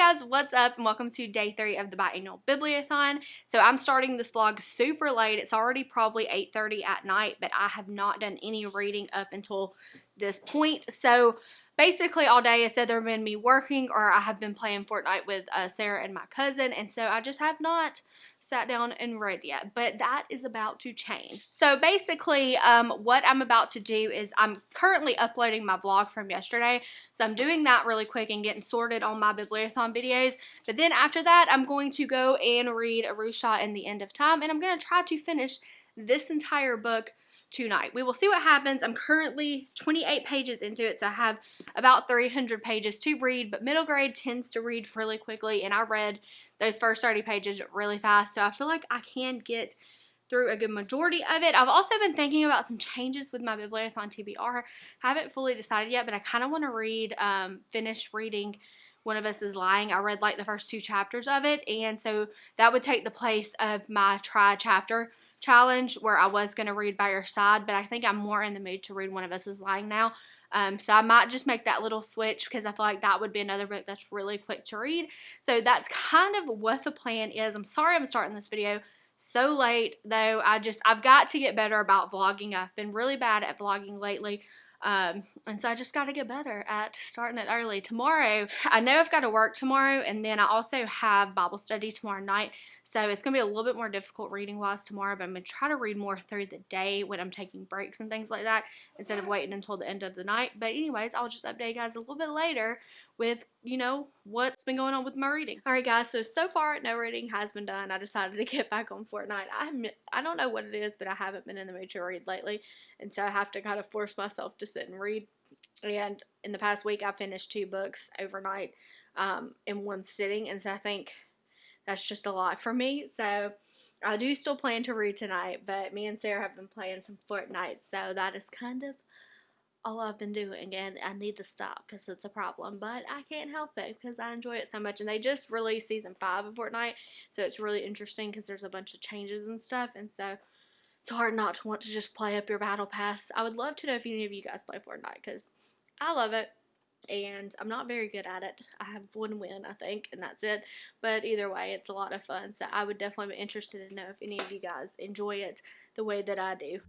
guys, what's up and welcome to day three of the biannual bibliothon. So I'm starting this vlog super late. It's already probably 8.30 at night, but I have not done any reading up until this point. So basically all day it's either been me working or I have been playing Fortnite with uh, Sarah and my cousin and so I just have not sat down and read yet but that is about to change. So basically um, what I'm about to do is I'm currently uploading my vlog from yesterday so I'm doing that really quick and getting sorted on my bibliothon videos but then after that I'm going to go and read Aru Shah in the End of Time and I'm going to try to finish this entire book tonight. We will see what happens. I'm currently 28 pages into it, so I have about 300 pages to read, but middle grade tends to read really quickly, and I read those first 30 pages really fast, so I feel like I can get through a good majority of it. I've also been thinking about some changes with my Bibliothon TBR. I Haven't fully decided yet, but I kind of want to read, um, finish reading One of Us is Lying. I read like the first two chapters of it, and so that would take the place of my try chapter challenge where I was going to read by your side, but I think I'm more in the mood to read One of Us is Lying now. Um, so I might just make that little switch because I feel like that would be another book that's really quick to read. So that's kind of what the plan is. I'm sorry I'm starting this video so late though. I just, I've got to get better about vlogging. I've been really bad at vlogging lately. Um, and so I just got to get better at starting it early. Tomorrow, I know I've got to work tomorrow, and then I also have Bible study tomorrow night. So it's going to be a little bit more difficult reading wise tomorrow, but I'm going to try to read more through the day when I'm taking breaks and things like that instead of waiting until the end of the night. But, anyways, I'll just update you guys a little bit later with, you know, what's been going on with my reading. Alright guys, so so far no reading has been done. I decided to get back on Fortnite. I I don't know what it is, but I haven't been in the mood to read lately. And so I have to kind of force myself to sit and read. And in the past week I finished two books overnight um, in one sitting. And so I think that's just a lot for me. So I do still plan to read tonight, but me and Sarah have been playing some Fortnite, so that is kind of all I've been doing and I need to stop because it's a problem but I can't help it because I enjoy it so much and they just released season 5 of Fortnite so it's really interesting because there's a bunch of changes and stuff and so it's hard not to want to just play up your battle pass. I would love to know if any of you guys play Fortnite because I love it and I'm not very good at it. I have one win, I think, and that's it. But either way, it's a lot of fun. So I would definitely be interested to know if any of you guys enjoy it the way that I do.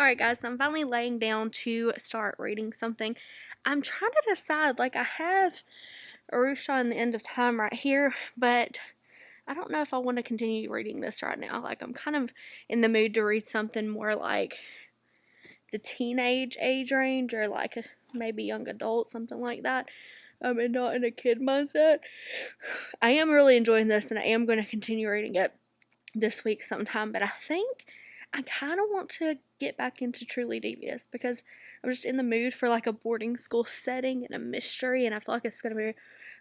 Alright guys, so I'm finally laying down to start reading something. I'm trying to decide, like I have Aru Shah and the End of Time right here, but I don't know if I want to continue reading this right now. Like I'm kind of in the mood to read something more like the teenage age range or like maybe young adult, something like that. Um, not in a kid mindset. I am really enjoying this and I am going to continue reading it this week sometime, but I think I kind of want to get back into Truly Devious because I'm just in the mood for like a boarding school setting and a mystery, and I feel like it's going to be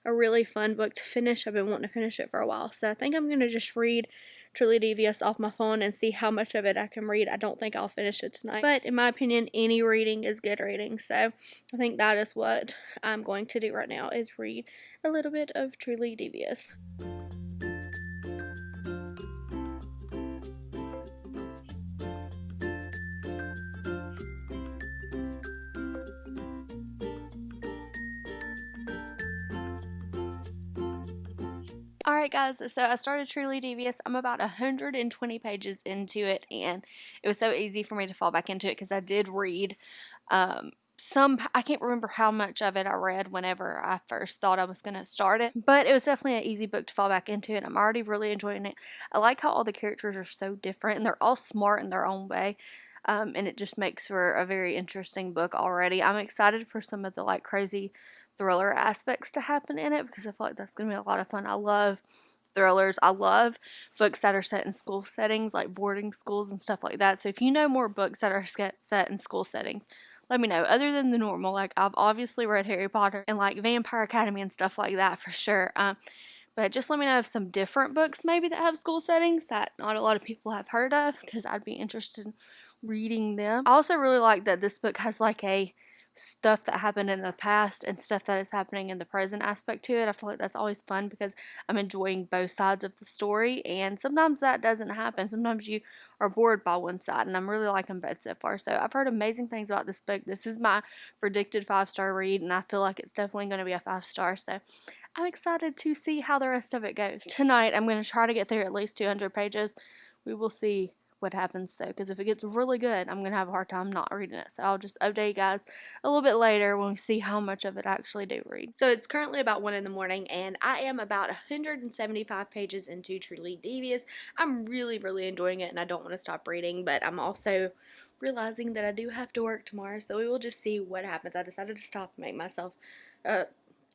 a really fun book to finish. I've been wanting to finish it for a while, so I think I'm going to just read Truly Devious off my phone and see how much of it I can read. I don't think I'll finish it tonight, but in my opinion, any reading is good reading, so I think that is what I'm going to do right now is read a little bit of Truly Devious. Guys, so I started Truly Devious. I'm about 120 pages into it and it was so easy for me to fall back into it because I did read um, some, I can't remember how much of it I read whenever I first thought I was going to start it, but it was definitely an easy book to fall back into and I'm already really enjoying it. I like how all the characters are so different and they're all smart in their own way. Um, and it just makes for a very interesting book already. I'm excited for some of the like crazy thriller aspects to happen in it because I feel like that's going to be a lot of fun. I love thrillers. I love books that are set in school settings, like boarding schools and stuff like that. So if you know more books that are set set in school settings, let me know. Other than the normal, like I've obviously read Harry Potter and like Vampire Academy and stuff like that for sure. Um, but just let me know of some different books maybe that have school settings that not a lot of people have heard of because I'd be interested in reading them. I also really like that this book has like a stuff that happened in the past and stuff that is happening in the present aspect to it. I feel like that's always fun because I'm enjoying both sides of the story, and sometimes that doesn't happen. Sometimes you are bored by one side, and I'm really liking both so far. So I've heard amazing things about this book. This is my predicted five star read, and I feel like it's definitely going to be a five star. So I'm excited to see how the rest of it goes. Tonight, I'm going to try to get through at least 200 pages. We will see what happens though because if it gets really good i'm gonna have a hard time not reading it so i'll just update you guys a little bit later when we see how much of it I actually do read. So it's currently about one in the morning and i am about 175 pages into truly devious. I'm really really enjoying it and i don't want to stop reading but i'm also realizing that i do have to work tomorrow so we will just see what happens. I decided to stop and make myself a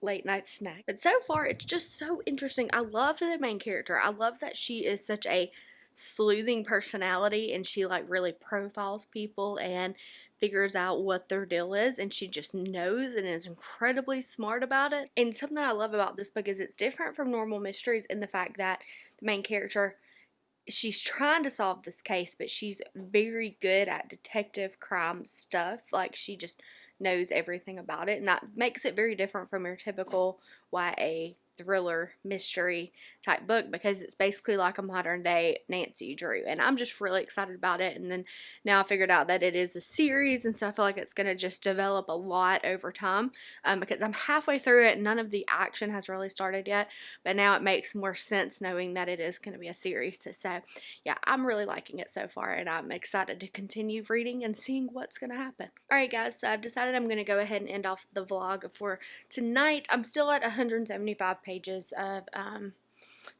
late night snack but so far it's just so interesting. I love the main character. I love that she is such a sleuthing personality and she like really profiles people and figures out what their deal is and she just knows and is incredibly smart about it. And something I love about this book is it's different from normal mysteries in the fact that the main character she's trying to solve this case but she's very good at detective crime stuff like she just knows everything about it and that makes it very different from your typical YA thriller mystery type book because it's basically like a modern day Nancy Drew and I'm just really excited about it and then now I figured out that it is a series and so I feel like it's going to just develop a lot over time um, because I'm halfway through it none of the action has really started yet but now it makes more sense knowing that it is going to be a series so yeah I'm really liking it so far and I'm excited to continue reading and seeing what's going to happen. Alright guys so I've decided I'm going to go ahead and end off the vlog for tonight. I'm still at 175 pages of um,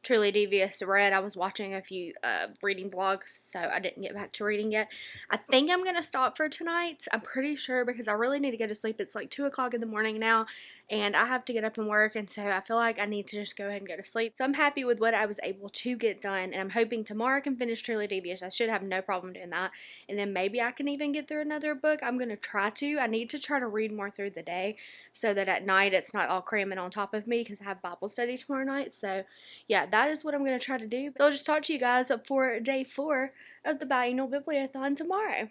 Truly Devious read. I was watching a few uh, reading vlogs, so I didn't get back to reading yet. I think I'm going to stop for tonight. I'm pretty sure because I really need to go to sleep. It's like 2 o'clock in the morning now, and I have to get up and work, and so I feel like I need to just go ahead and go to sleep. So I'm happy with what I was able to get done, and I'm hoping tomorrow I can finish Truly Devious. I should have no problem doing that, and then maybe I can even get through another book. I'm going to try to. I need to try to read more through the day so that at night it's not all cramming on top of me because I have Bible study tomorrow night. So yeah, that is what I'm going to try to do. So I'll just talk to you guys for day four of the biennial bibliothon tomorrow.